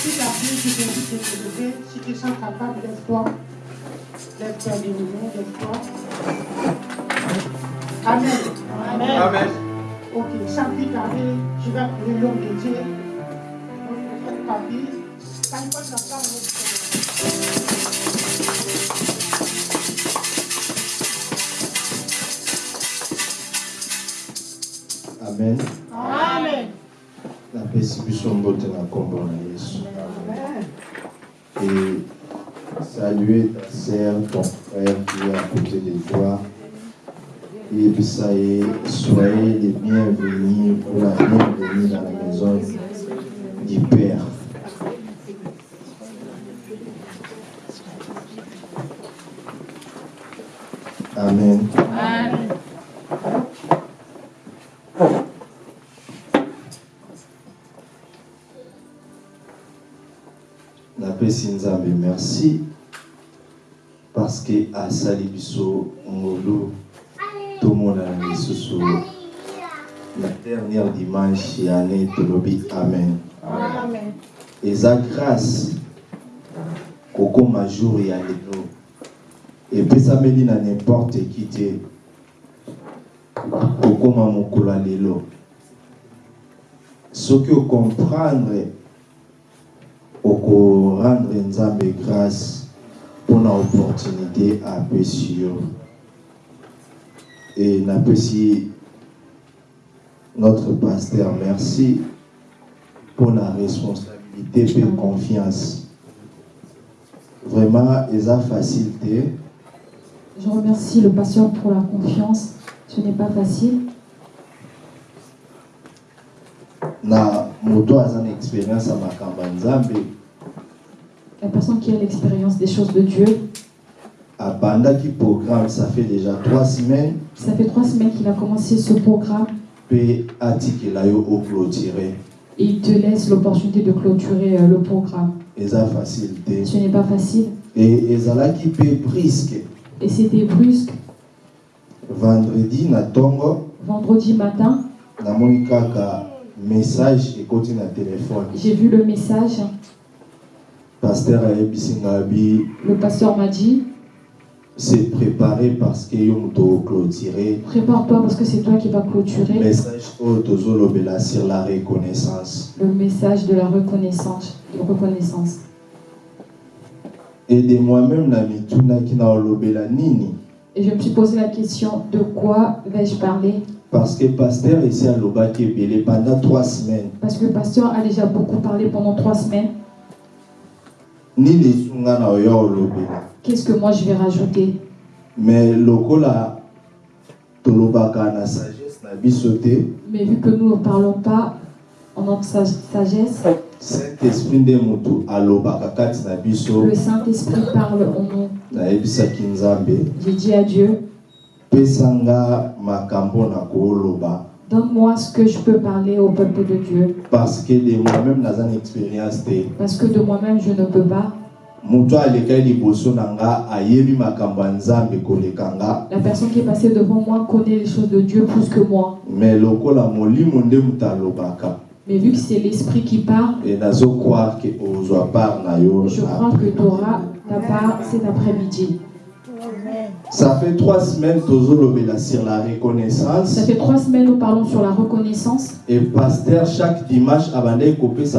Quand tu t'appuies, tu t'invites de te lever. Si tu sens capable. Lève-toi de nouveau, lève-toi. Amen. Amen. Amen. Ok, sans plus tarder, je vais appeler l'homme de Dieu. Amen Amen. napesi nzambe merci parce que asali biso ngolu tomonana lisusu la dernière dimanche ya année tolobi amen Amen. eza grâce kokóma jour ya lelo epesameli na n'importe qui te. Kokóma mokolo ya lelo. Soki okomprendre okorendre nzambe grâce mpona opportunité apesi yo. E napesi notre pasteur merci mpona responsabilité mpe confiance. Vraiment eza facile te Je remercie le pasteur pour la confiance. Ce n'est pas facile. na moto aza na expérience nzambe. La personne qui a l'expérience des choses de Dieu, abandaki programme ça fait déjà trois semaines. Ça fait trois semaines qu'il a commencé ce programme. Et il te laisse l'opportunité de clôturer euh, le programme. Ce n'est pas facile. E ezalaki mpe briske et c'était brusque. vendredi na ntongo Vendredi matin, namoni kaka message ekoti na telefone j'ai vu le message. paster ayebisi ngai bi Le pasteur m'a dit c'est préparé parce que yo moto oclôturer Prépare-toi parce que c'est toi qui vas clôturer message oyo tozolobela sur la reconnaissance le message de la reconnaissance. De reconnaissance. Et de moi-même Et je me suis posé la question de quoi vais-je parler? Parce que esi alobaki ebele pendant trois semaines. Parce que le pasteur a déjà beaucoup parlé pendant trois semaines. Qu'est-ce que moi je vais rajouter? Mais lokola tolobaka na sagesse na Mais vu que nous ne parlons pas en notre sag- sagesse, saint-esprit nde motu alobaka kati na biso le Saint-Esprit parle en nous. nayebisaki nzambe J'ai dit à Dieu, pesanga makambo na kooloba donne-moi ce que je peux parler au peuple de Dieu. parce que de moi-même naza na expérience te Parce que de moi-même, je ne peux pas. moto alekai liboso na nga ayebi makambo ya nzambe koleka nga La personne qui est passée devant moi connaît les choses de Dieu plus que moi. mais lokola molimo nde moto alobaka Mais vu que c'est l'Esprit qui parle, je crois que tu auras ta part cet après-midi. ça fait trois semaines sur la Ça reconnaissance fait trois semaines nous parlons sur la reconnaissance. et pasteur chaque dimanche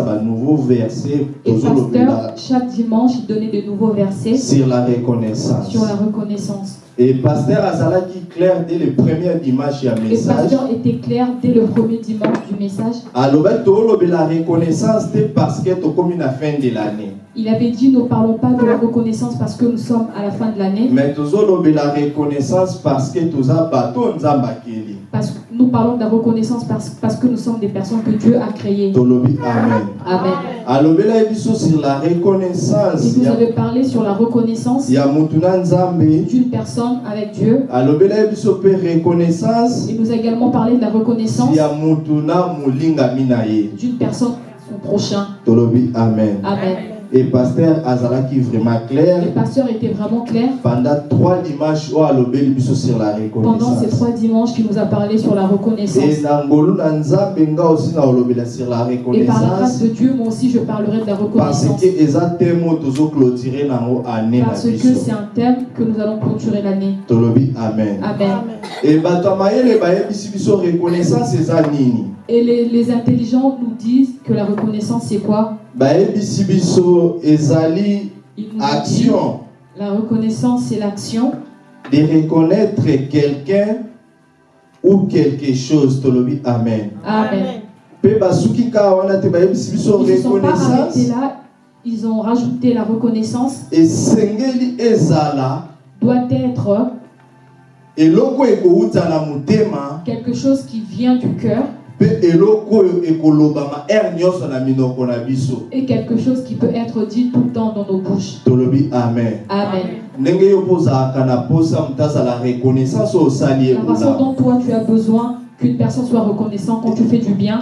banouveau verset Et tozolobela pasteur, chaque dimanche, il donnait de nouveaux versets sur la reconnaissance sur la reconnaissance. Et pasteur azalaki clair dès le premier dimanche ya Et message pasteur était clair dès le premier dimanche du message. alobaki tolobela reconnaissance te parce que tokomi na fin de l'année Il avait dit, nous ne parlons pas de la reconnaissance parce que nous sommes à la fin de l'année. mais tozolobela reconnaissance parce que toza bato nzambe akeli Parce que nous parlons de la reconnaissance parce, parce que nous sommes des personnes que Dieu a créées. amen Amen. biso sur la Et reconnaissance vous ya, avez parlé sur la reconnaissance d'une personne avec Dieu. reconnaissance Il nous a également parlé de la reconnaissance d'une personne à son prochain. amen Amen. Et pasteur Azalaki vraiment Le clair pasteur était vraiment clair. pendant trois dimanches sur la Pendant ces reconnaissance. trois dimanches, qui nous a parlé sur la Et reconnaissance. Et par la grâce reconnaissance de Dieu, moi aussi, je parlerai de la reconnaissance. Parce que c'est un thème que nous allons clôturer l'année. amen Amen. e bayebisi biso reconnaissance Et les, les intelligents nous disent que la reconnaissance, c'est quoi? Bayebisi biso ezali action. la reconnaissance, c'est l'action. De reconnaître quelqu'un ou quelque chose tolobi amen. Amen. mpe basuki kaka wana te bayebisi biso Ils ne se sont pas arrêtés reconnaissance là. Ils ont rajouté la reconnaissance. Esengeli ezala. Doit être eloko ekowuta na motema. quelque chose qui vient du cœur et quelque chose qui peut être dit tout le temps dans nos bouches. amen Amen. La façon dont toi tu as besoin qu'une personne soit reconnaissante quand tu fais du bien.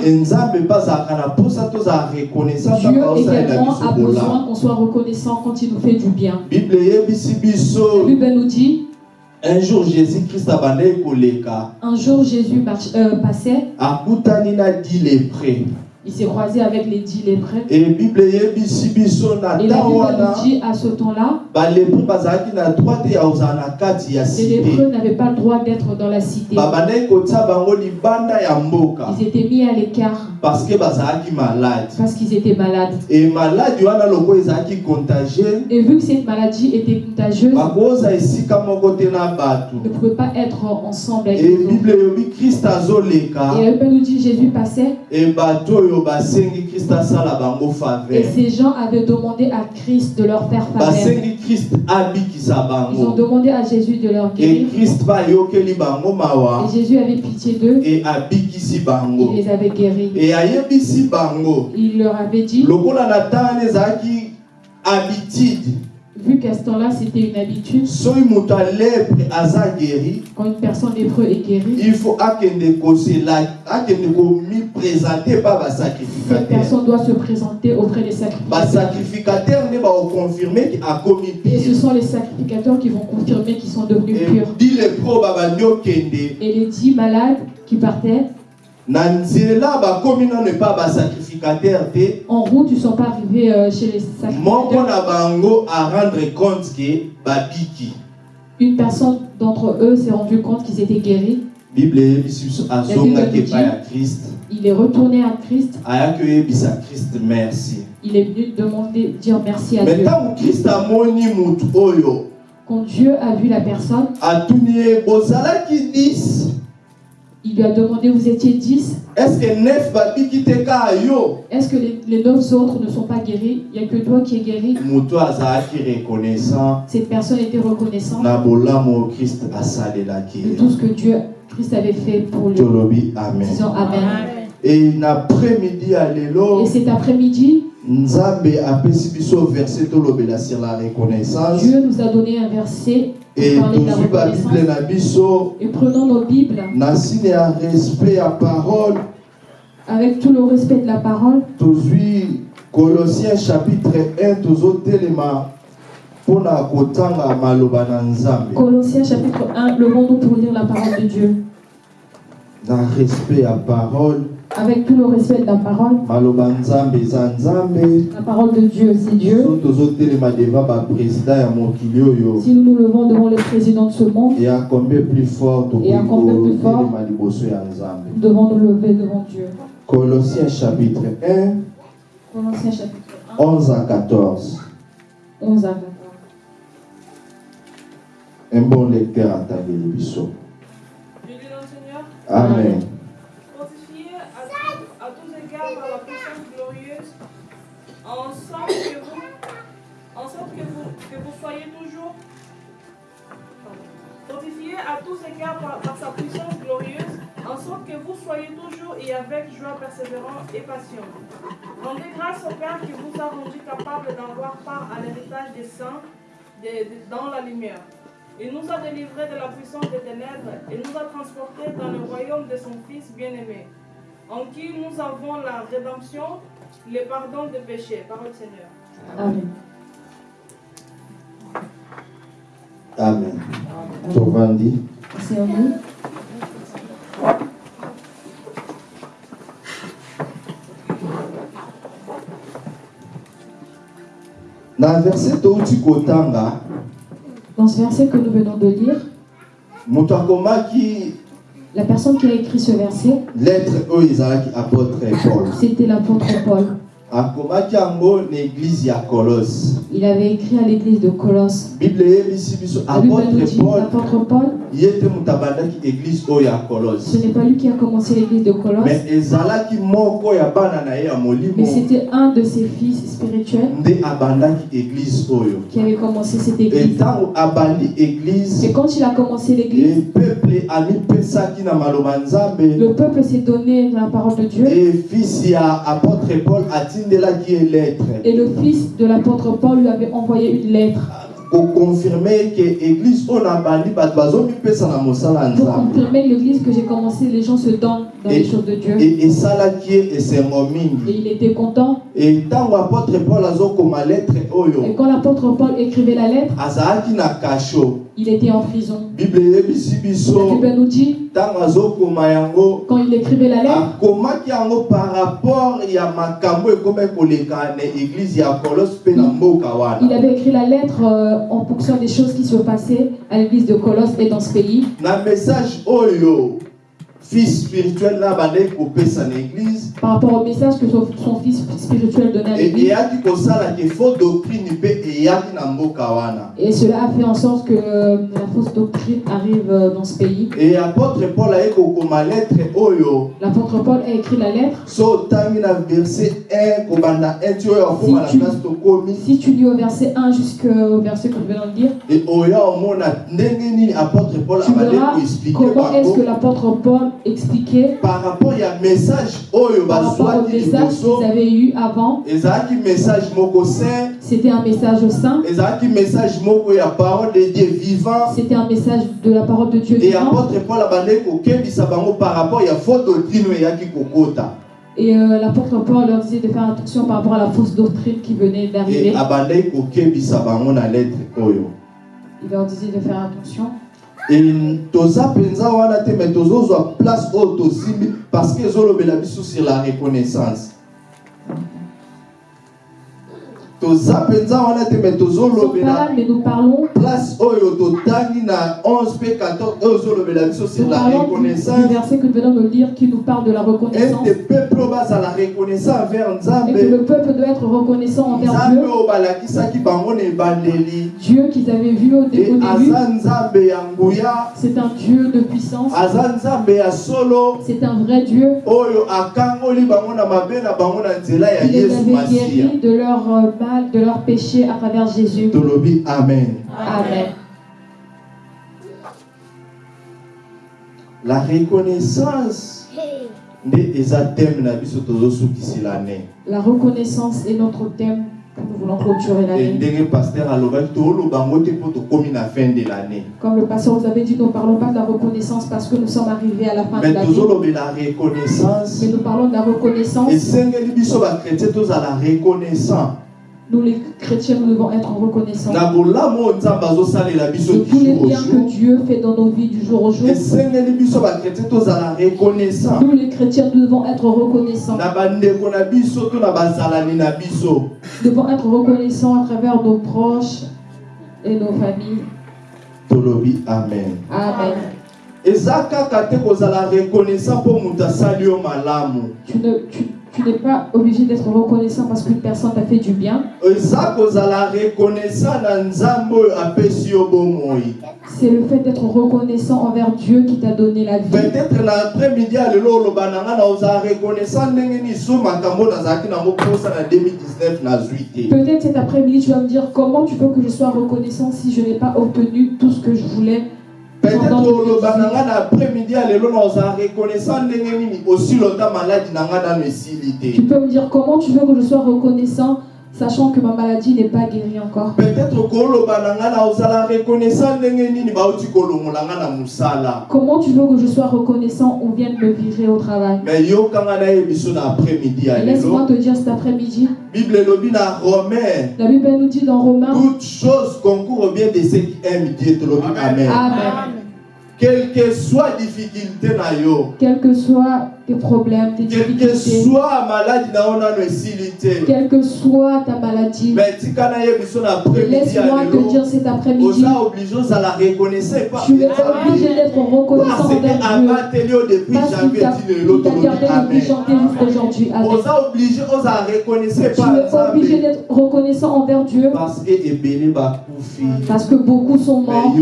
Dieu également a besoin qu'on soit reconnaissant quand il nous fait du bien. La Bible nous dit, un jour jésus christ abandaki koleka. Un jour Jésus march- euh, passait, il s'est croisé avec les dix lépreux. Et la Bible nous dit à ce temps-là, ya les lépreux n'avaient pas le droit d'être dans la cité. Ils étaient mis à l'écart parce que bazalaki malade parce qu'ils étaient malades. e maladi wana loko ezalaki contagie Et vu que cette maladie était contagieuse, bakoza esika moko te na bato ne pouvaient pas être ensemble avec e autres. bible eyobi krist azoleka Et la Bible nous dit Jésus passait e bato oyo basengi krist asala bango et faveur ces gens avaient demandé à Christ de leur faire faveur. basengi krist abikisa Ils ont bango demandé à Jésus de leur guérir. krist mpe ayokeli bango mawa Et Jésus avait pitié d'eux. e abikisi bango Il les avait guéris. e bango Il leur avait dit, vu qu'à ce temps-là c'était une habitude, quand une personne lépreux est guérie, il faut cette personne doit se présenter auprès des sacrificateurs. Et ce sont les sacrificateurs qui vont confirmer qu'ils sont devenus purs. Et les dix malades qui partaient, en route, ils ne sont pas arrivés euh, chez les sacrificateurs. Une personne d'entre eux s'est rendu compte qu'ils étaient guéris. bible Il est retourné à Christ. Il est venu demander, dire merci à Dieu. Quand Dieu a vu la personne, il lui a demandé, vous étiez dix. est-ce que 9 les, les neuf autres ne sont pas guéris? Il n'y a que toi qui es guéri. Cette personne était reconnaissante de tout ce que Dieu, Christ avait fait pour lui. amen Disons Amen. Et cet après-midi, Dieu nous a donné un verset e la tozwi babible na biso Et prenons nos Bibles. Na nsina ya respect ya parole. Avec tout le respect de la parole. tozwi colossiens chapitre 1 tozotelema mpona kotanga maloba na nzambe. Colossiens chapitre 1, levons-nous pour lire la parole de Dieu. na respect ya parole Avec tout le respect de la parole, la parole de Dieu, c'est Dieu. Si nous nous levons devant le président de ce monde, et à combien plus fort Et à combien plus nous devons nous lever devant Dieu. colossiens chapitre 1 Colossiens chapitre 1, 11 à 14 11 à 14. un bon lecteur Je dis le Seigneur, amen à tous égards par, sa puissance glorieuse, en sorte que vous soyez toujours et avec joie persévérant et patient. Rendez grâce au Père qui vous a rendu capable d'avoir part à l'héritage des saints dans la lumière. Il nous a délivrés de la puissance des ténèbres et nous a transportés dans le royaume de son Fils bien-aimé. en qui nous avons la rédemption, le pardon des péchés. Parole Seigneur. Amen. Amen. tovandi Asseyons-nous. na verset touti kotanga Dans ce verset que nous venons de lire, la personne qui a écrit ce verset, c'était l'apôtre Paul. Colosse. Il avait écrit à l'église de Colosse. bible La nous dit, l'apôtre Paul, colosse. Ce n'est pas lui qui a commencé l'église de Colosse, mais c'était un de ses fils spirituels oyo qui avait commencé cette église. Et quand il a commencé l'église, le peuple s'est donné la parole de Dieu. e fils apôtre paul ye lettre Et le fils de l'apôtre Paul lui avait envoyé une lettre koconfirme ke église oyo na bandi bato bazomipesa na mosala pour nzambe confirmer l'église que j'ai commencé, les gens se donnent dans les Et- choses de Dieu. e esalaki ye esengo Et mingi il était content. e ntango apôtre paul azokoma lettre Et oyo quand l'apôtre Paul écrivait la lettre, azalaki na kasho il était en prison. bible eyebisi La biso Bible nous dit, ntango azokoma yango. quand il écrivait la lettre, akomaki yango par rapport ya makambo ekomi koleka na église ya kolos mpe na mboka il wana avait écrit la lettre euh, en fonction des choses qui se passaient à l'église de Colosse et dans ce pays. Fils spirituel na bandaki kopesa na église Par rapport au message que son, son fils spirituel donnait à l'église. eyaki kosalaka faux doctrine mpe eyaki na mboka wana Et cela a fait en sorte que euh, la fausse doctrine arrive euh, dans ce pays. e apôtre paul aye kokoma lettre oyo L'apôtre Paul a écrit la lettre. so otangi na verset 1 kobanda 1 ti oyo akoma na Si tu- place tokomi Si tu lis au verset 1 jusqu'au verset que je viens de dire, e oya omona ndenge nini apôtre paul abandi verras koexplike comment est-ce que l'apôtre Paul expliquait par rapport ya message oyo bazwaki message liboso qu'ils avaient eu avant. ezalaki message moko saint C'était un message saint, ezalaki message moko ya parole de dieu vivant c'était un message de la parole de Dieu e vivant. apôtre paul abandaki kokebisa bango par rapport ya faux doctrine eyaki kokota Et euh, l'apôtre Paul leur disait de faire attention par rapport à la fausse doctrine qui venait d'arriver. e abandaki kokebisa bango na lettre oyo Il leur disait de faire attention. E toza mpenza wana te me tozozwa place oyo tosimbi parce que ezolobela biso sur la reconnaissance toza mpenza wana te me Nous ne sommes pas tozolobela. Là, mais nous parlons, place oyo totangi na 11 mpe 14 oyo ezolobela biso sur nous la parlons du, reconnaissance. du verset que nous venons de lire qui nous parle de la reconnaissance. ete peuple oyo bazala reconnaissant envers doit être reconnaissant envers nzambe Dieu. oyo balakisaki bango na ebandeli. Dieu qu'ils avaient vu au, dé- au début, aza nzambe ya nguya. c'est un Dieu de puissance. aza nzambe ya solo. C'est un vrai Dieu. Oyo akangoli bango na mabe na bango na nzela ya qui les yesu avait masiya de leur euh, mal, de leur péché à travers Jésus. amen Amen. la reconnaissance La reconnaissance est notre thème que nous voulons clôturer l'année. Comme le pasteur vous avait dit, nous ne parlons pas de la reconnaissance parce que nous sommes arrivés à la fin de mais l'année. Mais nous parlons de la reconnaissance. esengeli Nous, les chrétiens, nous devons être reconnaissants de tous les biens que Dieu fait dans nos vies du jour au jour. Nous, les chrétiens, nous devons être reconnaissants. Nous devons être reconnaissants à travers nos proches et nos familles. amen Amen. Tu ne- tu- tu n'es pas obligé d'être reconnaissant parce qu'une personne t'a fait du bien. C'est le fait d'être reconnaissant envers Dieu qui t'a donné la vie. peut-être na après-midi ya lelo oloba na nga na ozala reconnaissant ndenge nini so makambo nazalaki nango mposa na 2019 nazwi te Peut-être cet après-midi, tu vas me dire comment tu veux que je sois reconnaissant si je n'ai pas obtenu tout ce que je voulais. Peut-être oloba na nga na après-midi ya lelo na ozala reconnaissant ndenge nini? Osilota maladi na nga nano esili Tu te peux me dire comment tu veux que je sois reconnaissant sachant que ma maladie n'est pas guérie encore? peut-être reconnaissant Comment tu veux que je sois reconnaissant On vient de me virer au travail? Et Laisse-moi te dire cet après-midi, bible la Bible nous dit dans Romains, toute chose concourt au bien de ceux qui aiment dieu amen. Amen. Quelle que soit difficulté na yo. Quels que soient tes problèmes, tes quelle que difficultés, soit maladi na yo nano esili te. Quelle que soit ta maladie, me tika nayebi biso na après-midi laisse-moi te dire cet après-midi, tu es obligé d'être reconnaissant parce que envers Dieu. Parce qu'il t'a gardé depuis amen. janvier jusqu'aujourd'hui. Tu es obligé d'être reconnaissant envers Dieu. Parce que que beaucoup sont morts,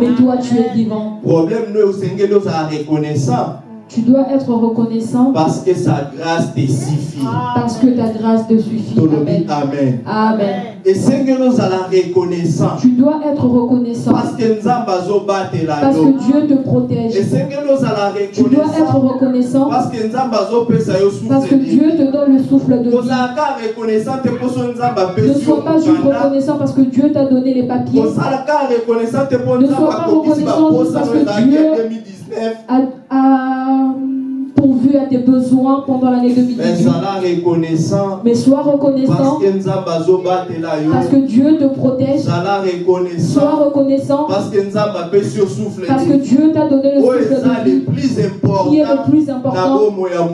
mais toi tu es vivant. problème no osengeli ozala reconnaissant Tu dois être reconnaissant parce que sa grâce te suffit parce que ta grâce te suffit. Amen. amen Amen. esengeli ozala reconnaissant Tu dois être reconnaissant parce que nzambe azobatela parce yo que Dieu te protège. esengeli ozala Tu dois être reconnaissant reconnaissant parce que parce que Dieu te donne le souffle de vie. reconnaissant te Ne sois pas juste reconnaissant parce que Dieu t'a donné les papiers. reconnaissant te Ne sois pas reconnaissant parce que Dieu- ya 2019 A, a pourvu à tes besoins pendant l'année mais 2018. zala reconnaissant Mais sois reconnaissant parce que Dieu te protège. Sois reconnaissant parce que Dieu t'a donné le oyo souffle de vie plus qui est le plus important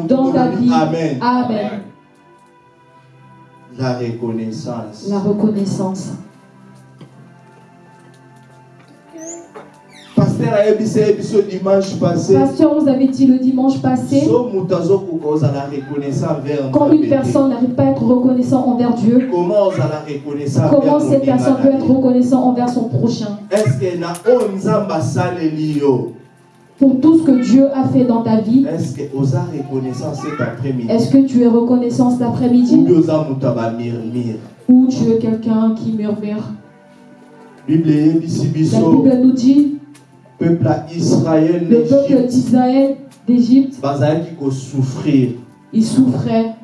dans ta vie. amen Amen. la reconnaissance La reconnaissance. Ye biso dimanche passé. Pasteur nous avait dit le dimanche passé, quand une personne n'arrive pas à être reconnaissant envers Dieu, comment comment cette personne peut être reconnaissant envers son prochain? Pour tout ce que Dieu a fait dans ta vie, est-ce que oza reconnaissant cet après-midi? est-ce que tu es reconnaissant cet après-midi? Ou tu es quelqu'un qui murmure? La Bible nous dit, peuple le peuple d'Israël, d'Égypte, bazalaki kosouffrir il souffrait.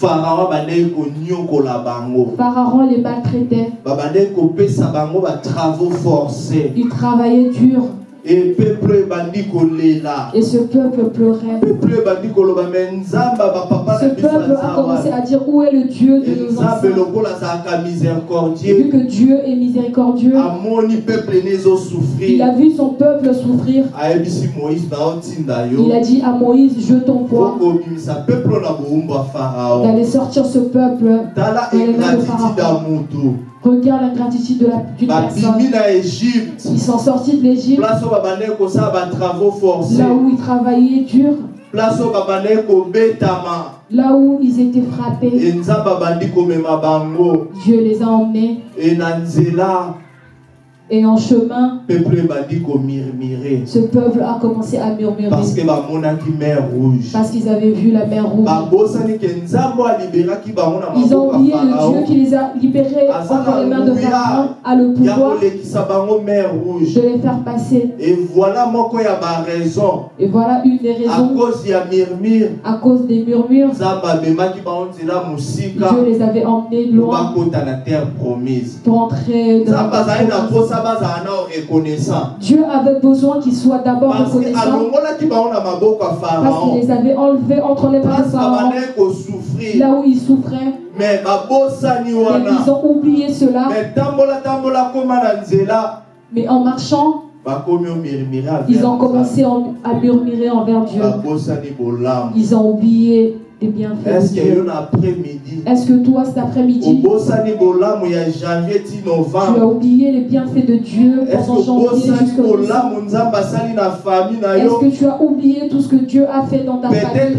pharaon bandeki konyokola bango. Pharaon les maltraitait. babandeki kopesa bango batravaux forcés. Il travaillait dur e peuple ebandi kolela et ce peuple pleurait. peuple ebandi koloba me nzambe ya bapapa Ce na peuple a commencé à dire où est le Dieu de nos ancêtres? lokola Vu miséricordieux que Dieu est miséricordieux, amoni peuple ne il ezosouffrir a vu son peuple souffrir. ayebisi moïse naotinda Il a yo dit à Moïse, je t'envoie okobimisa peuple na bowumbu ya farao d'aller sortir ce peuple. tala ingratitude ya Regarde l'ingratitude de la- d'une babimi personne. Ils sont sortis de l'Égypte, forcés. Là où ils travaillaient dur, là où ils étaient frappés. Dieu les a emmenés. e nzela Et en chemin, ce peuple a commencé à murmurer parce que bamonaki mer rouge parce qu'ils avaient vu la mer rouge. Ils ont oublié le Dieu qui les a libérés entre les mains de. Pharaon, a le pouvoir de les faire passer. et voilà une des à raisons, à cause des murmures, Dieu les avait emmenés loin terre pour entrer dans la na promise. Dieu avait besoin qu'ils soient d'abord reconnaissants. parce qu'il les avait enlevés entre les mains de Pharaon, là où ils souffraient. mais ils ont oublié cela. mais en marchant, ils ont commencé en- à murmurer envers Dieu. Ils ont oublié des bienfaits est-ce que Est-ce que toi, cet après-midi, tu as oublié les bienfaits de Dieu est-ce pendant que janvier jusqu'au Est-ce que tu as oublié tout ce que Dieu a fait dans ta famille?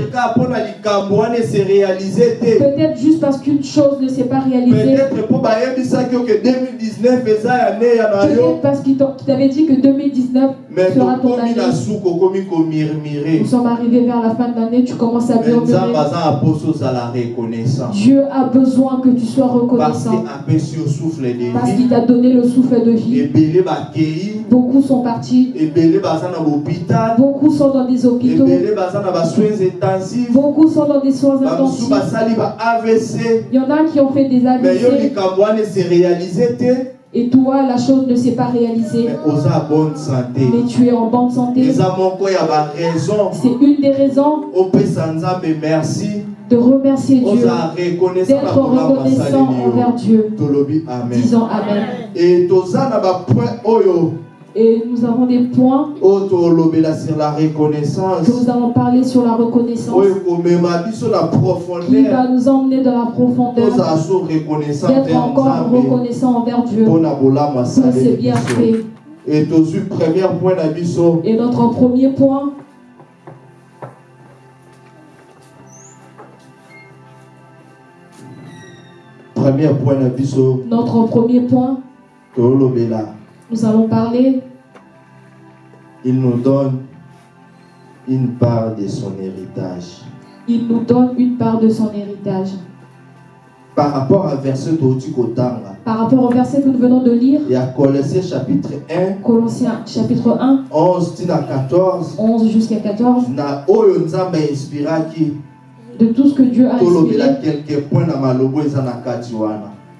peut-être juste parce qu'une chose ne s'est pas réalisée. peut-être mpo bayebisaki oke 2019 eza ya ne ya na yo. Peut-être parce qu'il t'avait dit que 2019 mais fera ton année. Nous sommes arrivés vers la fin de l'année, tu commences à murmurer. Dieu a besoin que tu sois reconnaissant. parce qu'il t'a donné le souffle de vie. Beaucoup sont partis, beaucoup sont dans des hôpitaux, beaucoup sont dans des soins intensifs. Il y en a qui ont fait des AVC et toi, la chose ne s'est pas réalisée. mais tu es en bonne santé. C'est une des raisons nzambe merci de remercier Dieu, d'être reconnaissant envers Dieu. Disons Amen. et Et nous avons des points sur la que reconnaissance nous allons parler sur la reconnaissance qui va nous emmener dans la profondeur d'être encore reconnaissant envers Dieu. Pour ses bienfaits. et notre premier point, notre premier point, nous allons parler, il nous donne une part de son héritage. Il nous donne une part de son héritage. par rapport à verset Par rapport au verset que nous venons de lire, ya Colossiens chapitre 1 Colossiens chapitre 1, 11 tina 14 11 jusqu'à 14, na de tout ce que Dieu a inspiré,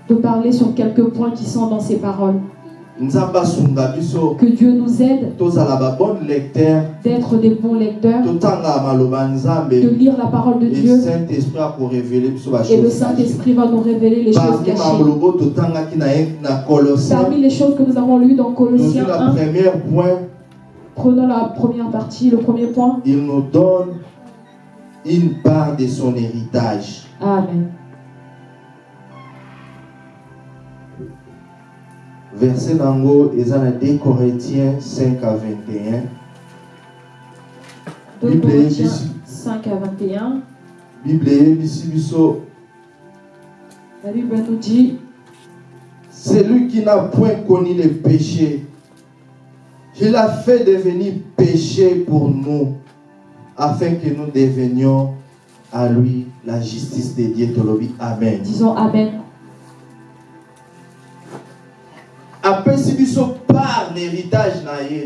de parler sur quelques points qui sont dans ces paroles. Que Dieu nous aide d'être des bons lecteurs, de lire la parole de Dieu, et le Saint-Esprit va nous révéler les choses cachées. Parmi les choses que nous avons lues dans Colossiens la 1, première point. prenons la première partie, le premier point. il nous donne une part de son héritage. Amen. Verset nango eza na 2 corinthiens 5 à 21 2 Bible Corinthiens yebisi 5 à 21. bible eyebisi biso La Bible nous dit celui qui n'a point connu le péché il a fait devenir péché pour nous afin que nous devenions à lui la justice de Dieu. Amen. Disons Amen.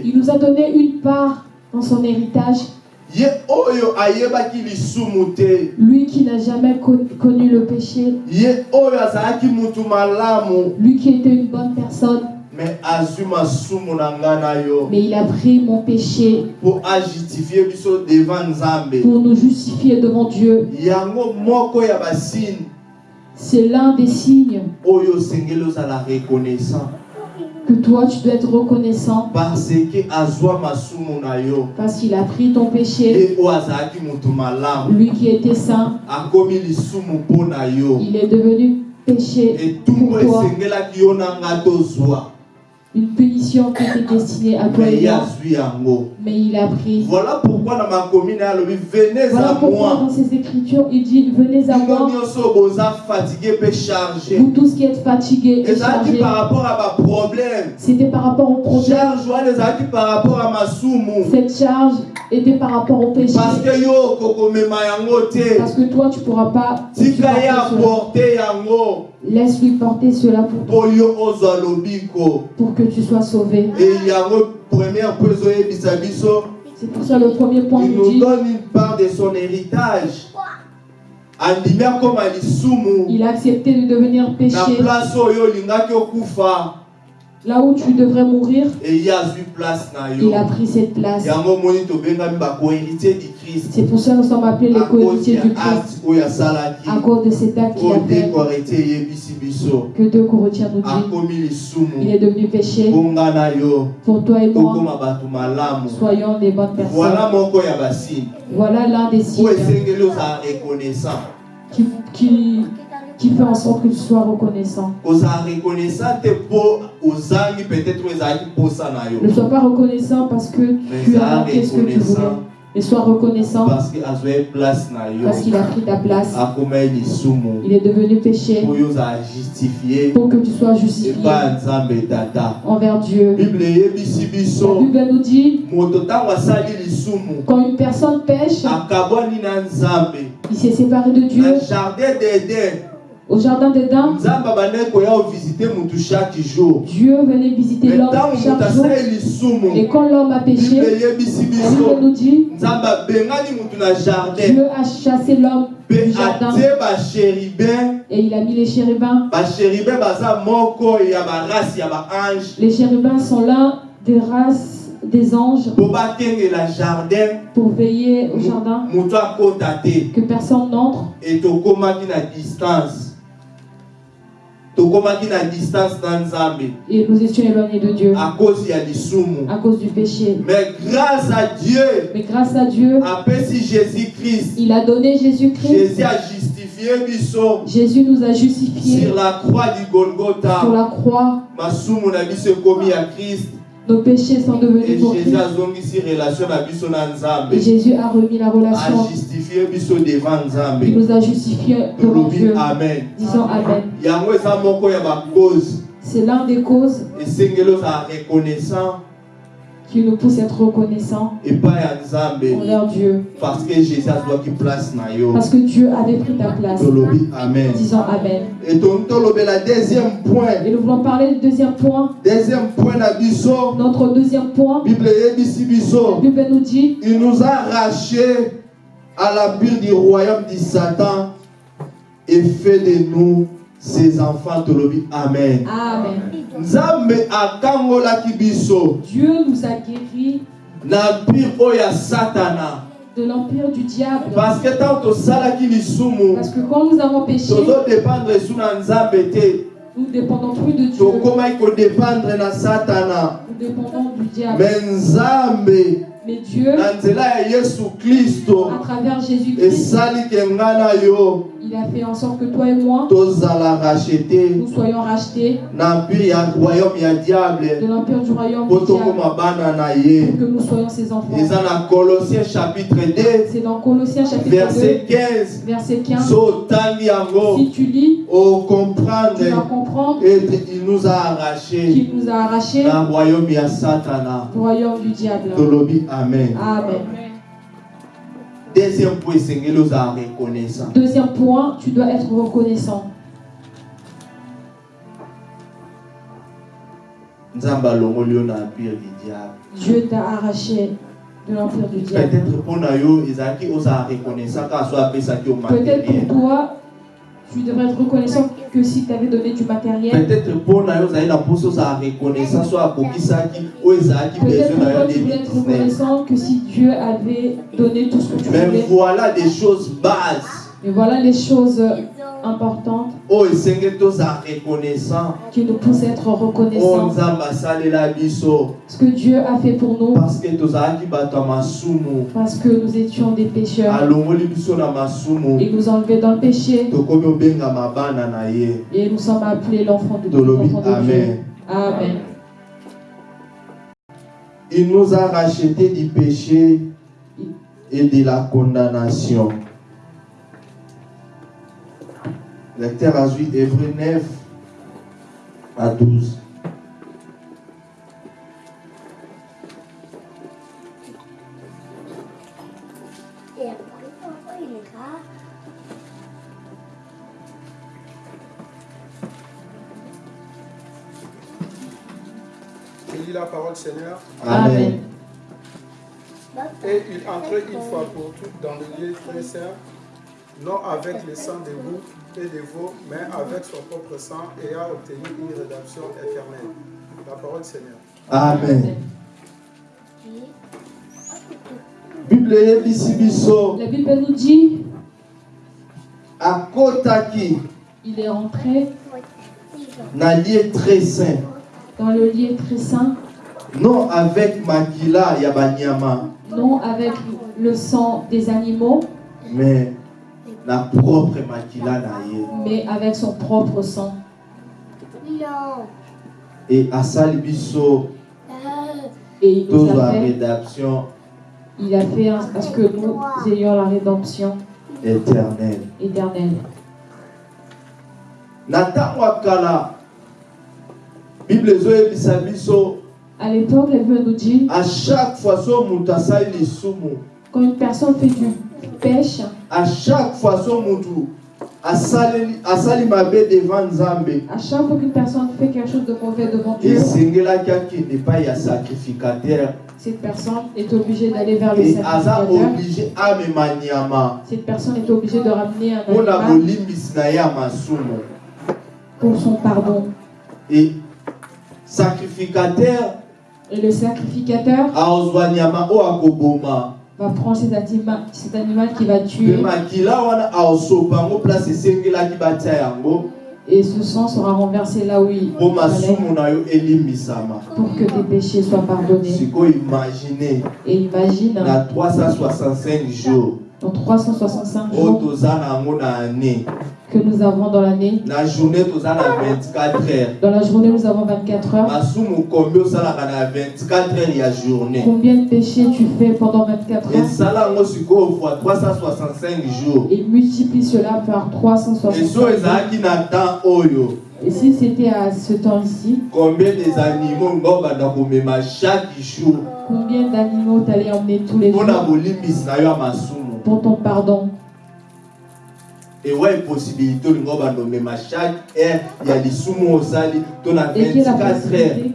Il nous a donné une part dans son héritage. Lui qui n'a jamais con- connu le péché, lui qui était une bonne personne, mais il a pris mon péché. Pour nous justifier devant Dieu. C'est l'un des signes que toi tu dois être reconnaissant. Parce qu'il a pris ton péché, lui qui était saint, il est devenu péché, Pourquoi une punition qui était destinée à toi et moi, mais il a pris. voilà pourquoi na ye alobi venez Voilà à pourquoi moi dans ses écritures il dit venez à moi, vous tous qui êtes fatigués et chargés. par rapport à baproblème C'était par rapport au problème. charge wana ezalaki par rapport à masumu Cette charge était par rapport au péché. parce que yo Parce que toi, tu ne pourras pas. cela. aporte yango Laisse-lui porter cela pour toi, pour que tu sois sauvé. e yango première po ezoyebisa biso C'est pour ça le premier point il nous dit. donne une part de son héritage. Il a accepté de devenir péché. Là où tu devrais mourir, il a pris cette place. christ. C'est pour ça que nous sommes appelés les cohéritiers du Christ. À cause de cet acte qu'il a fait, que deux Corinthiens nous dit, il est devenu péché. Pour toi et moi, soyons des bonnes personnes. Voilà l'un des signes. qui, qui, qui fait en sorte que tu sois reconnaissant. Ne sois pas reconnaissant parce que tu as manqué ce que tu voulais, Et sois reconnaissant parce qu'il a pris ta place. Il est devenu péché. Pour que tu sois justifié envers Dieu. La Bible nous dit quand une personne pêche, il s'est séparé de Dieu. Au jardin d'Éden, Dieu venait visiter me l'homme chaque jour. Et quand l'homme a péché, Bible nous dit Dieu a chassé l'homme du jardin. et il a mis les chérubins. Les chérubins sont l'un des races des anges pour veiller au jardin, que personne n'entre. e na distance distance Et nous étions éloignés de Dieu. À cause à cause du péché. mais grâce à dieu Mais grâce à Dieu, apesi jésus christ il a donné Jésus-Christ. jésus a justifié Jésus nous a justifiés. Sur la croix du sur golgotha la croix. masumu na biso ya christ Nos péchés sont devenus pour jésus Christ. azongisi relation na biso na nzambe Jésus a remis la relation. ajustifie biso devant Il nzambe nous a justifiés devant Dieu. amen Disons Amen. yango eza moko ya bacause C'est l'un des causes esengeli ozala reconnaissant qui nous pousse à être reconnaissants envers Dieu. parce que jésus azwaki place na yo Parce que Dieu avait pris ta place. amen Disons Amen. et deuxième point Et nous voulons parler du deuxième point. deuxième point Notre deuxième point, la Bible nous dit il nous a arrachés à l'empire du royaume du satan et fait de nous ses enfants tolobi amen Amen. biso Dieu nous a guéris de l'empire du diable. parce que Parce que quand nous avons péché, te nous ne dépendons plus de Dieu. Nous dépendons du diable. Mais Dieu, à travers Jésus-Christ, il a fait en sorte que toi et moi, nous soyons rachetés de l'empire du royaume du diable. Pour que nous soyons ses enfants. eza na colossien chapitre 2 C'est dans Colossiens chapitre verset 15 2, verset 15. so otangi yango Si tu lis, tu vas comprendre ete il nous a arraché qu'il nous a arrachés du royaume du diable. Amen Amen. deuxième point reconnaissant Deuxième point, tu dois être reconnaissant. Dieu t'a arraché de l'empire du diable. peut-être pour toi, tu devrais être reconnaissant que si tu avais donné du matériel. peut-être mpo na yo ozali na mposa ozala reconnaissant so akokisaki oyo ezalaki Peut-être pour tu voulais être 2019 reconnaissant que si Dieu avait donné tout ce que tu mais voulais. voilà des choses bases Et voilà les choses esengeli tozala reconnaissant. Qui nous à être reconnaissants. biso. Ce que Dieu a fait pour nous, parce que que nous étions des pécheurs. Il nous a enlevés dans le péché. Et nous sommes appelés l'enfant de, de Dieu. amen. Amen. il nous a racheté du péché et de la condamnation lecteur a vu Hébreu 9 à 12 Et après, pourquoi il est là? Je lis la parole Seigneur. amen. Et il entrait une fois pour toutes dans le lieu très saint, non avec le sang des boucs des veaux, mais avec son propre sang, et a obtenu une rédemption éternelle. La parole Seigneur. amen. Bible eyebisi biso. La Bible nous dit il est rentré très saint. dans le lieu très saint, non avec makila ya banyama. Non avec le sang des animaux, mais mais avec son propre sang. Non. e asali biso Euh, Et il nous a fait Il a fait à ce que nous ayons la rédemption éternelle. éternelle. Bible ezoyebisa biso À l'époque, la Bible nous dit à chaque fois so moto asali lisumu quand une personne fait du pêche, à chaque fois so moto asali asali mabe devant nzambe. À chaque fois qu'une personne fait quelque chose de mauvais devant Dieu, sacrificateur. cette personne est obligée d'aller vers le sacrificateur. Cette personne est obligée de ramener un animal pour son pardon. e sacrificateur Et le sacrificateur va prendre cet animal, cet animal qui va tuer. Et ce sang sera renversé là où il pour que tes péchés soient pardonnés. Et imagine, na 365 jours. Dans 365 oyo jours que nous avons dans l'année, na journée toza na 24 heures. Dans la journée nous avons 24 heures. masumu kombi osalaka na 24 heures ya journée? Combien de péchés tu fais pendant 24 heures? esala yango sikoyo fois 365 jours. Et multiplie cela par eso 365 jours. Et si c'était à ce temps-ci, combien des animaux chaque jour? combien d'animaux t'allais emmener tous les jours? pour ton pardon ewa eposibilité olingo banda omema chaque heure ya lisumu osali to na Et quelle est la 24 heures possibilité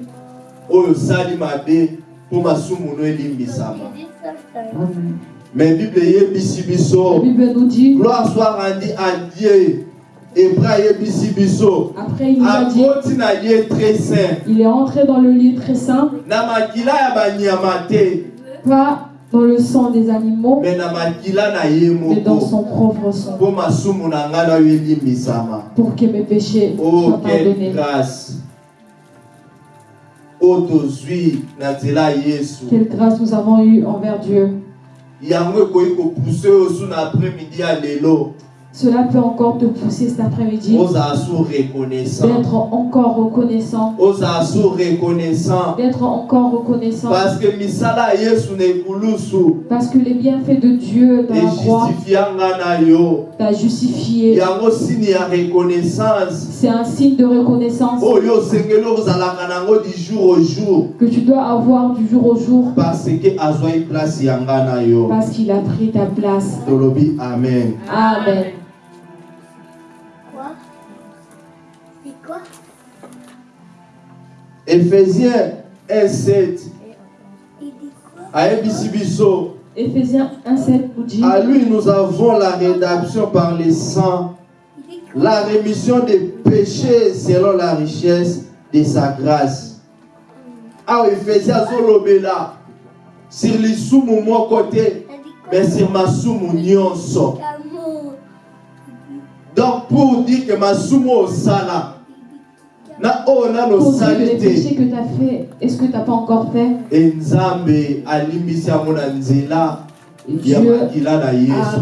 oyo osali mabe mpo masumu no elimbisama mais bible eyebisi La biso Bible nous dit, gloire soit rendue à dieu. Hébreu ayebisi biso après il nous a dit, akoti na lieu très saint. Il est entré dans le lieu très saint, na makila ya banyama te. Pas dans le sang des animaux, mais dans son propre sang, pour que mes péchés oh soient quelle pardonnés. grâce. Quelle grâce nous avons eue envers Dieu. Cela peut encore te pousser cet après-midi. D'être encore reconnaissant, d'être encore reconnaissant, parce que les bienfaits de Dieu dans la croix t'a justifié. C'est un signe de reconnaissance. Jour que tu dois avoir du jour au jour. Parce qu'il a pris ta place. amen. Amen. Ephésiens 1:7 Il dit quoi ayebisi biso. Éphésiens 1,7 nous dit à lui nous avons la rédemption par le sang la rémission des péchés selon la richesse de sa grâce. Awa ephésiens azolobela sur te Il dit quoi mais sur masumu nyonso L'amour. donc pour dire que na oyo nano pour les péchés que tu as fait, est-ce que tu n'as pas encore fait? Et Dieu a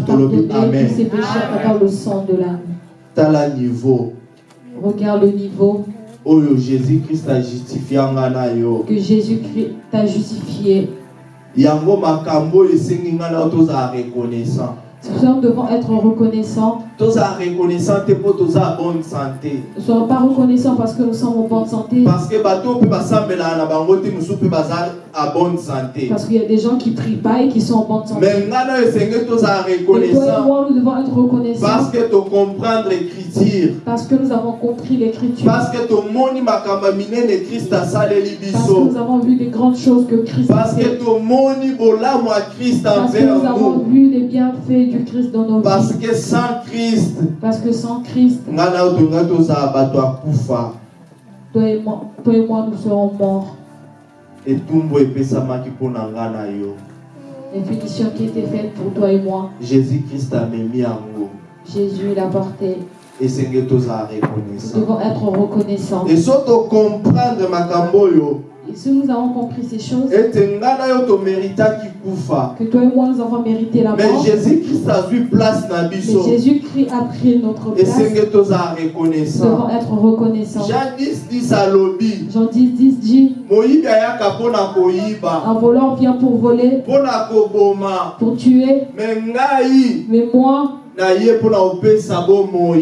pardonné tous ses péchés à travers le sang de l'âme. Regarde le niveau oyo jésus christ ajustifia na yo. que Jésus-Christ t'a justifié. yango makambo esengi ngai na yo tozala reconnaissant Nous devons être reconnaissants. santé Ne soyons pas reconnaissants parce que nous sommes en bonne santé. parce que à bonne santé Parce qu'il y a des gens qui ne prient pas et qui sont en bonne santé. esengeli tozala Et toi et reconnaissant moi, nous devons être reconnaissants parce que tocomprendre écriture parce que nous avons compris l'écriture. parce que tomoni makambo ya minene krist asaleli Parce que nous avons vu les grandes choses que Christ a parce que fait. tomoni bolamu ya krist Parce que envers nous avons nous vu les bienfaits du Christ dans nos parce vies. que sans christ Parce que sans Christ, ngai na yo tolingai tozala bato ya kufa toi et moi, toi et moi nous serons morts. Etumbu epesamaki mpo na ngai na yo Les punitions qui étaient faites pour toi et moi, jésus christ amemi yango Jésus l'a porté. esengeli tozala Nous reconnaissant devons être reconnaissants. et so tocomprendre makambo oyo Et si nous avons compris ces choses, que toi et moi nous avons mérité la mais mort, jésus-christ azwi place na mais Jésus-Christ a pris notre place, toza nous reconnaissant. Devons être reconnaissants. jean 10 10 alobi Jean 10, 10 dit Un voleur vient pour voler, pour tuer, mais moi,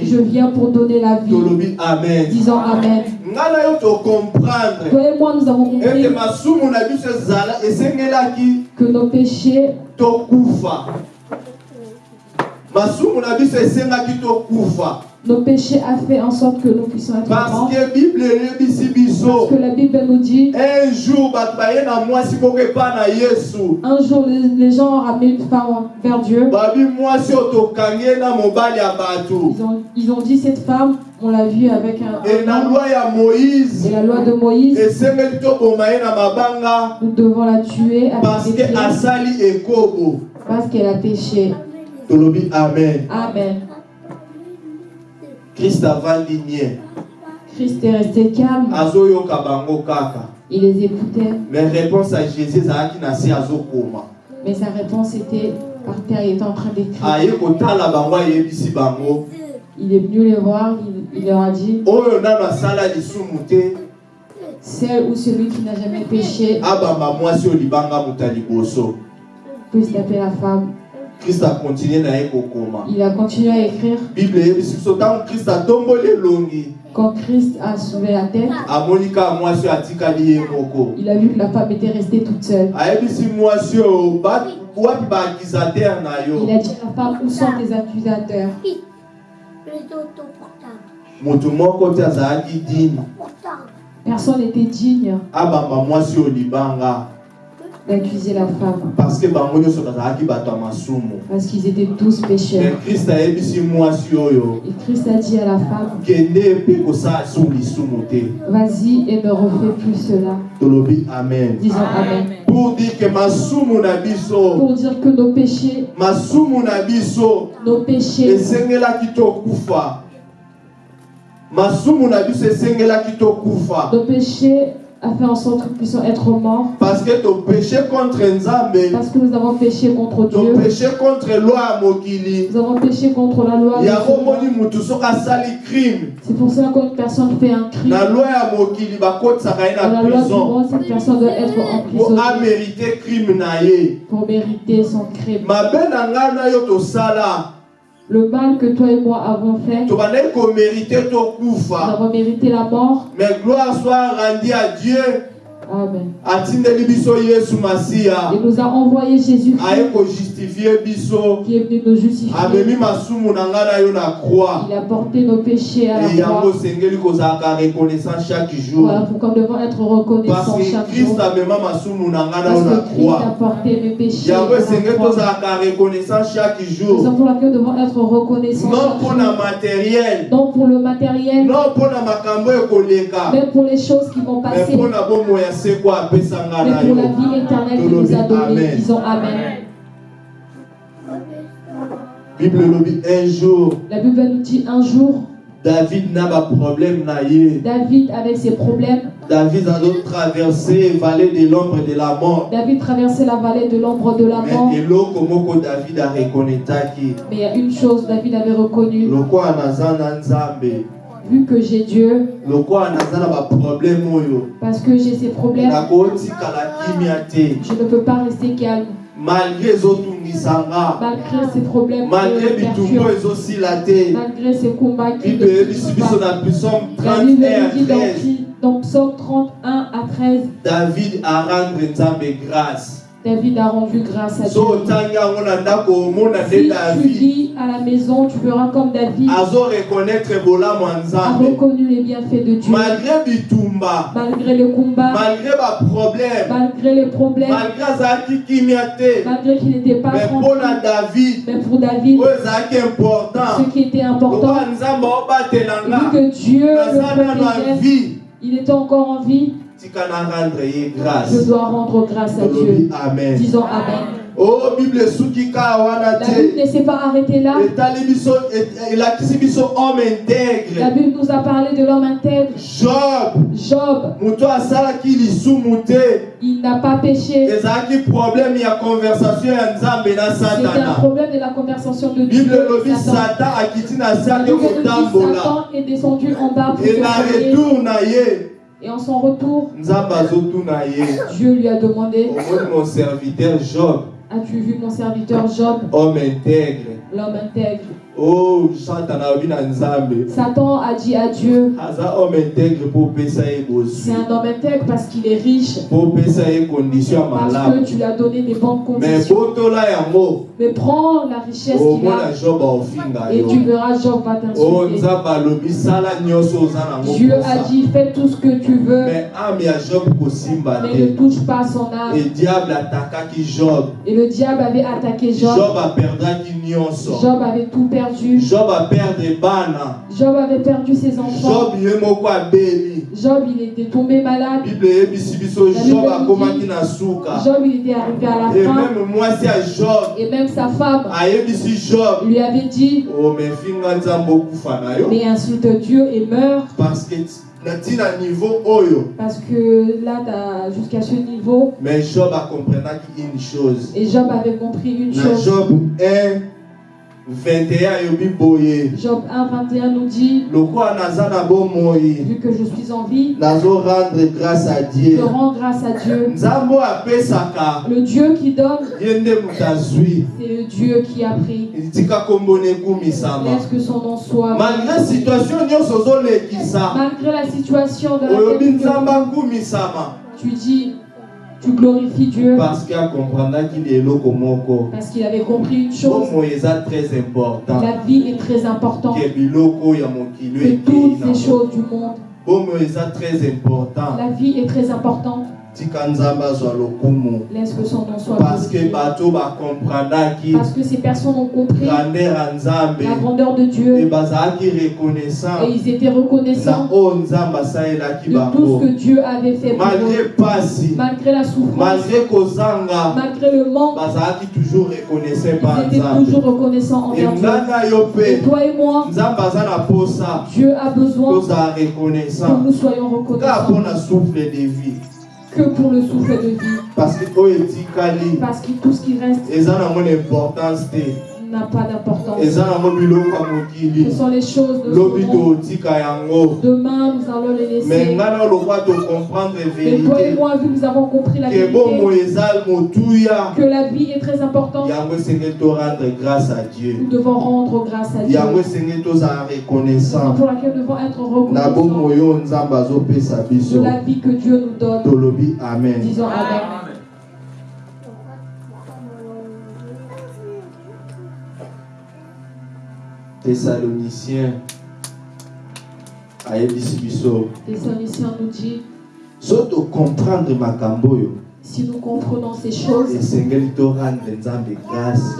je viens pour donner la vie. amen. Disons Amen. Toi et moi, nous avons compris ezala esengelaki. que nos péchés, nos péchés a fait en sorte que nous puissions être parce que bible Parce que la Bible nous dit, un jour un jour les, les gens ont ramené une femme vers Dieu. bato Ils ont, ils ont dit, cette femme, on l'a vue avec un, e na homme. loi moïse. Et la loi de Moïse, mabanga nous devons la tuer parce avec parce qu'elle a péché. amen. Amen. Krist avandi nie Christ est resté calme. azoyoka bango kaka Il les écoutait. mais réponse à jésus ezalaki na se azokoma Mais sa réponse était par terre, il était en train d'écrire. aye kotala bango ayebisi bango Il est venu les voir, il, il leur a dit oyo nano asala lisumu te Celle ou celui qui n'a jamais péché abamba mwasi oyo libanga moto ya liboso peut se taper la femme. Na ye kokoma Il a continué à écrire. bible Quand Christ a soulevé la moko il a vu que la femme était restée toute seule. Il a dit à la femme Où sont tes accusateurs? Personne n'était digne d'accuser la femme. Parce que parce qu'ils étaient tous mais pécheurs. Et Christ a dit à la femme Vas-y et ne refais plus cela. amen. Disons Amen. pour dire que masumu na biso Pour dire que nos péchés, nos péchés, nos péchés a fait en sorte que nous puissions être morts parce que topéché contre nzambe parce que nous avons péché contre Dieu. topéché contre loi mokili Nous avons péché contre la loi. C'est pour cela qu'une personne fait un crime. na loi ya mokili bakotisaka ye Dans na la prison cette personne doit être po emprisonnée amérite crime na pour mériter son crime. na ngai na yo tosala Le mal que toi et moi avons fait, nous avons mérité la mort. mais gloire soit rendue à dieu Amen. atindeli biso yesu masiya Il nous a envoyé Jésus aye kojustifie biso qui est venu nous justifier. amemi masumu na ngai na yo na croix Il a porté nos péchés à e la yango croix. osengeli kozalaka reconnaissant chaque jour Voilà pourquoi nous devons être parce reconnaissants que chaque jour. christ amema masumu na ngai na Parce yo na que Christ a croix porté mes péchés à esengeli la croix. tozalaka reconnaissant chaque Nous jour sommes pour laquelle nous devons être reconnaissants non matériel Non pour le matériel, non mpona makambo ekoleka mais pour les choses qui vont mais passer. bomoi ya Mais pour la vie éternelle qu'il nous a donnée. Disons Amen. bible elobi un jour La Bible nous dit un jour, david na baproblème na ye David avec ses problèmes, david azotraverse vallée de l'ombre de la mort David traversait la vallée de l'ombre de la mort. mais david arekonetaki Mais il y a une chose David avait reconnue, vu que j'ai Dieu, parce que j'ai ces problèmes, je ne peux pas rester calme. malgré ces problèmes malgré malgré ces combats qui ne eyebisi finissent biso pas. na psaume La 31 Bible à nous dit 13 dans, Psaume 31 à 13, david arendre nzambe grâce David a rendu grâce à Dieu. Si tu dis à la maison, tu verras comme David. A reconnu les bienfaits de Dieu. malgré bitumba Malgré les combats, malgré les problèmes, malgré qu'il n'était pas mais tranquille. Mais pour David, ce qui était important, nga que Dieu le protégeait, il était encore en vie, je dois rendre grâce à Dieu. amen Disons Amen. Oh, Bible suki ka wana La Bible ne s'est pas arrêtée là. Et- La. Bible nous a parlé de l'homme intègre. Job, Job, il n'a pas péché. ezalaki problème ya conversation ya nzambe na C'était un problème de la conversation de Dieu. bible et Satan. akiti na La est descendu en bas pour e retour na ye Et en son retour, Dieu lui a demandé mon serviteur job. As-tu vu mon serviteur Job, homme intègre. L'homme intègre o satana alobi na nzambe. Satan a dit à Dieu C'est un homme intègre parce qu'il est riche, parce que tu lui as donné des bonnes conditions. Mais prends la richesse qu'il omona a. et tu verras Job va o t'insulter. Dieu a dit fais tout ce que tu veux, Mais ne touche pas son âme. Et le diable avait attaqué Job. Job avait tout perdu. Job aperdre bana. Job avait perdu ses enfants. Job. Job, il était tombé malade. Bible Job dit- akomaki na suka. Job, il était arrivé à la Et fin. même mwasi ya Job Et même sa femme Job lui avait dit na yo Mais insulte Dieu et meurt. parce que Parce que là, jusqu'à ce niveau. mais Job akomprenaki une chose Et Job avait compris une chose. Job 1 21 ayobi boye Job 1, 21 nous dit Vu que je suis en vie, rendre grâce à je dieu rends grâce à Dieu. Le Dieu qui donne, c'est le Dieu qui a pris. Laisse que son nom soit. malgré situation nyonso ozolekisa. Malgré la situation dans laquelle tu dis, tu glorifies Dieu parce qu'il avait compris une chose. très important La vie est très importante que toutes ces choses du monde. La vie est très importante. Tika nzambe azwa lokumu. Laisse que son nom soit parce que bato bakomprendaki Parce que ces personnes ont compris grandeur ya nzambe la grandeur de e Dieu bazalaki reconnaissant. Et ils étaient na reconnaissants oyo nzambe asalelaki de tout bango ce que Dieu avait fait pour malgré pasi Malgré la souffrance, malgré kozanga. Malgré le manque, bazalaki toujours reconnaissant par ils étaient nzambe. toujours reconnaissants envers Dieu. nga na yo Et mpe toi et moi, nzambe aza na posa. Dieu a besoin tozala que reconnaissant. nous soyons kaka reconnaissants. mpona souffle de vie que pour le souffle de vie. parce que que tout ce qui reste na pas d'importance. Ce sont les choses de ce Demain, nous allons les laisser. Mais toi et moi, vu que nous avons compris la vérité, que la vie est très importante, nous devons rendre grâce à Dieu. pour laquelle nous devons être na reconnaissants de la vie que Dieu nous donne. Disons Amen. Thessaloniciens. Ayebisi biso. Thessaloniciens nous dit so tocomprendre makambo oyo. si nous comprenons ces choses, nous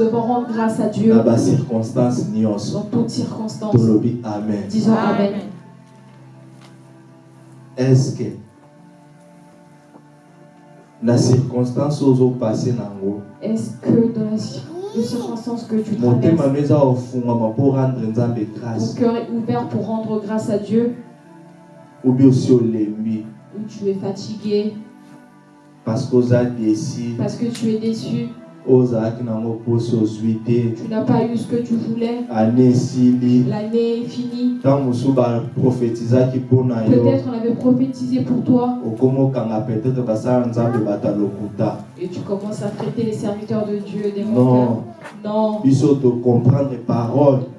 devons rendre grâce à Dieu. Na bacirconstance nyonso dans toutes circonstances. amen. Disons Amen. est-ce que na circonstance oyo ozopase nango? Est-ce que dans la cir- les circonstances que tu traverses, ton cœur est ouvert pour rendre grâce à Dieu. Ou tu es fatigué. Parce que tu es déçu, tu n'as pas eu ce que tu voulais, l'année est finie. Peut-être on avait prophétisé pour toi. Et tu commences à traiter les serviteurs de Dieu des non. Non,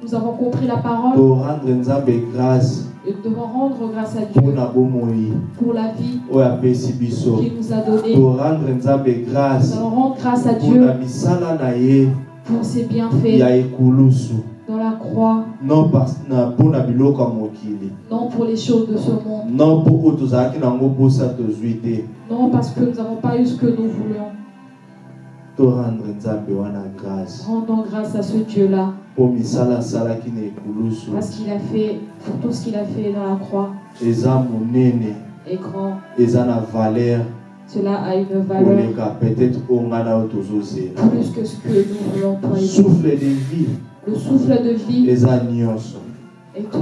nous avons compris la parole. Torendre nzambe grâce et nous devons rendre grâce à Dieu pour la vie biso qu'il nous a donnée. Nous allons rendre grâce à Dieu pour ses bienfaits. dans la croix, non pour les choses de ce monde, non parce que nous n'avons pas eu ce que nous voulions. Torendre nzambe wana grâce. Rendons grâce à ce misala asalaki na ekulusu parce qu'il a fait, pour tout ce qu'il a fait dans la croix, eza monene est grand, eza na valeur. Cela a une valeur. Koleka peut-être oyo ngai na yo tozozela plus que ce que nous voulons et souffle de vie. Le souffle de vie. Eza nyonso. Est tout.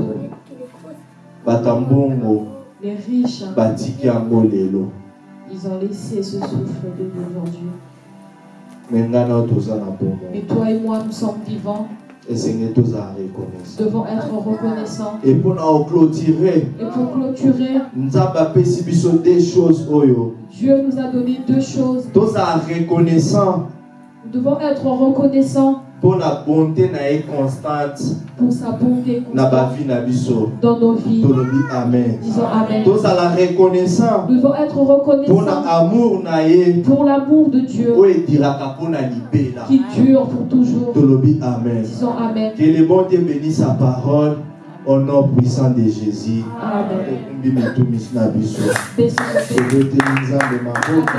bato ya mbongo. Les riches, batiki yango lelo. Ils ont laissé ce souffle de vie aujourd'hui. Mais toi et moi, nous sommes vivants, reconnaissant devons être reconnaissants. et mpona koclotire Et pour clôturer, des choses oyo Dieu nous a donné deux choses. Nous devons être reconnaissants mpona bonté na ye constante. Pour sa bonté na constante bavi na biso. Dans nos vies. amen. Disons Amen. tozala reconnaissant. Nous devons être reconnaissants. Amour na ye pour l'amour de Dieu. Libela qui dure pour toujours. amen. Disons Amen. que le bon Dieu bénisse sa parole au nom puissant de jésus Amen. okumbi mitumisi na biso Baissons nos têtes. ebeteli nzambe maboko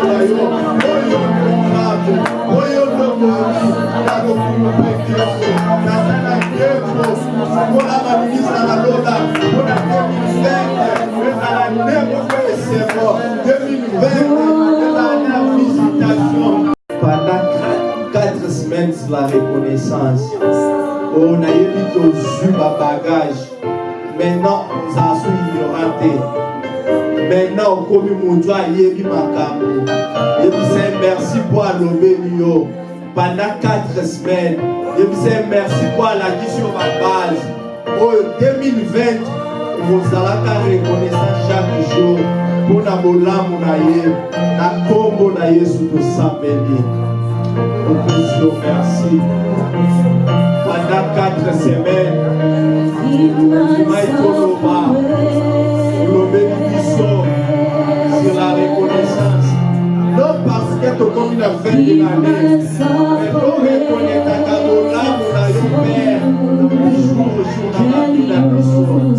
pendant 4 semaines la reconnaissance oyo nayebi tozwi babagage maintenant ozala so ignorant te maintenant okomi moto ayebi makambo yebisa ye merci mpo alobeli yo pendant 4 semaines. Yebisa ye merci mpo alakisi yo babase oyo 2020 ozalaka reconnaissant chaque jour. Mpo na bolamu na ye na tosambeli opesi yo merci. Pendant 4 semaines olobeli biso sur la reconnaissance. Non parce que tokomi na fin de l'année mais torekonetaka bolamu na yo père jour au